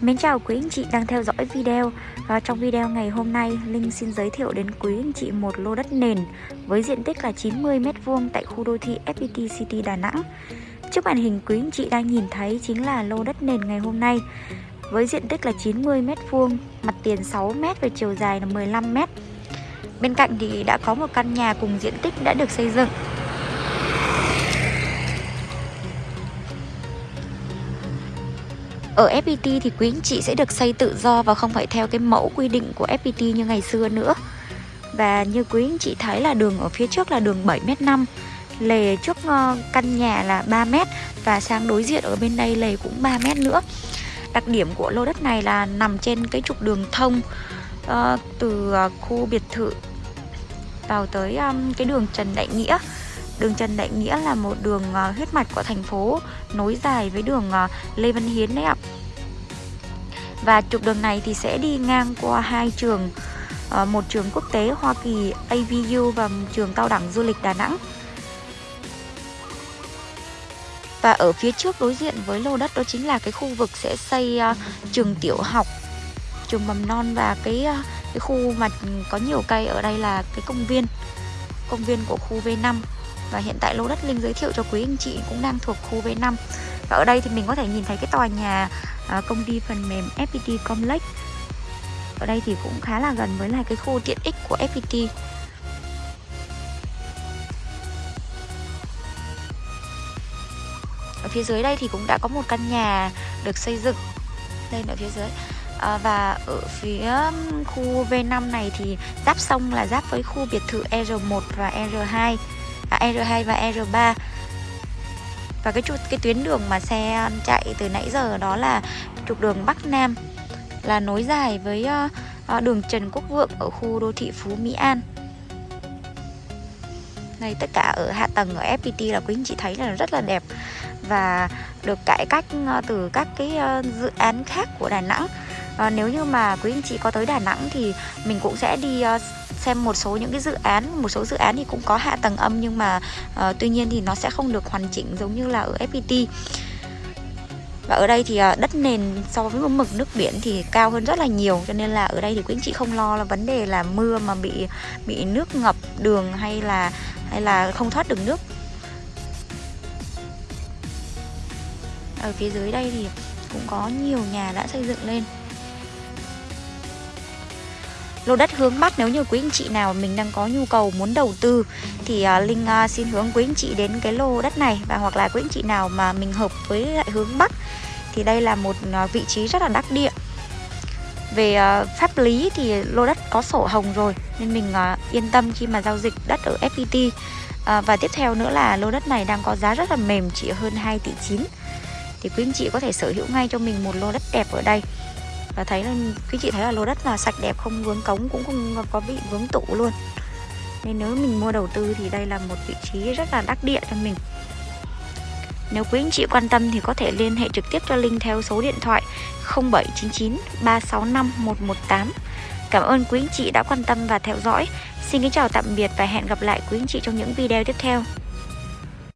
Mến chào quý anh chị đang theo dõi video. Và trong video ngày hôm nay, Linh xin giới thiệu đến quý anh chị một lô đất nền Với diện tích là 90m2 tại khu đô thị FPT City Đà Nẵng. Trước màn hình, quý anh chị đang nhìn thấy chính là lô đất nền ngày hôm nay Với diện tích là 90m2 Mặt tiền 6m và chiều dài là 15m Bên cạnh thì đã có một căn nhà cùng diện tích đã được xây dựng. Ở FPT thì quý anh chị sẽ được xây tự do và không phải theo cái mẫu quy định của FPT như ngày xưa nữa. Và như quý anh chị thấy là đường ở phía trước là đường 7m5 Lề trước ờ, căn nhà là 3m Và sang đối diện ở bên đây lề cũng 3m nữa. Đặc điểm của lô đất này là nằm trên cái trục đường thông uh, Từ ờ, khu biệt thự vào tới um, cái đường Trần Đại Nghĩa. Đường Trần Đại Nghĩa là một đường ờ, huyết mạch của thành phố nối dài với đường ờ, Lê Văn Hiến đấy ạ. Và trục đường này thì sẽ đi ngang qua hai trường ờ, một trường quốc tế Hoa Kỳ AVU và một trường cao đẳng du lịch Đà Nẵng. Và ở phía trước đối diện với lô đất đó chính là cái khu vực sẽ xây uh, trường tiểu học, trường mầm non và cái uh, cái khu mà có nhiều cây ở đây là cái công viên công viên của khu V5 và hiện tại lô đất Linh giới thiệu cho quý anh chị cũng đang thuộc khu V5 Và ở đây thì mình có thể nhìn thấy cái tòa nhà à, công ty phần mềm FPT Complex. Ở đây thì cũng khá là gần với lại cái khu tiện ích của FPT Ở phía dưới đây thì cũng đã có một căn nhà được xây dựng lên ở phía dưới. À, Và ở phía um, khu V5 này thì giáp sông là giáp với khu biệt thự R1 và R2 à, R2 và R3 và cái trục cái tuyến đường mà xe chạy từ nãy giờ đó là trục đường Bắc Nam là nối dài với uh, đường Trần Quốc Vượng ở khu đô thị Phú Mỹ An. Này tất cả ở hạ tầng ở FPT là quý anh chị thấy là rất là đẹp và được cải cách ờ, từ các cái dự án khác của Đà Nẵng. À, nếu như mà quý anh chị có tới Đà Nẵng thì mình cũng sẽ đi xem một số những cái dự án một số dự án thì cũng có hạ tầng âm nhưng mà uh, tuy nhiên thì nó sẽ không được hoàn chỉnh giống như là ở FPT và ở đây thì uh, đất nền so với mực nước biển thì cao hơn rất là nhiều cho nên là ở đây thì quý anh chị không lo là vấn đề là mưa mà bị bị nước ngập đường hay là hay là không thoát được nước. Ở phía dưới đây thì cũng có nhiều nhà đã xây dựng lên lô đất hướng Bắc nếu như quý anh chị nào mình đang có nhu cầu muốn đầu tư thì uh, Linh uh, xin hướng quý anh chị đến cái lô đất này. Và hoặc là quý anh chị nào mà mình hợp với lại hướng Bắc thì đây là một uh, vị trí rất là đắc địa. Về uh, pháp lý thì lô đất có sổ hồng rồi nên mình uh, yên tâm khi mà giao dịch đất ở FPT uh, và tiếp theo nữa là lô đất này đang có giá rất là mềm chỉ hơn 2 tỷ 9 thì quý anh chị có thể sở hữu ngay cho mình một lô đất đẹp ở đây và thấy là quý chị thấy là lô đất là sạch đẹp, không vướng cống, cũng không có bị vướng tụ luôn. Nên nếu mình mua đầu tư thì đây là một vị trí rất là đắc địa cho mình. Nếu quý anh chị quan tâm thì có thể liên hệ trực tiếp cho Linh theo số điện thoại 0799 365 118 Cảm ơn quý anh chị đã quan tâm và theo dõi. Xin kính chào tạm biệt và hẹn gặp lại quý anh chị trong những video tiếp theo.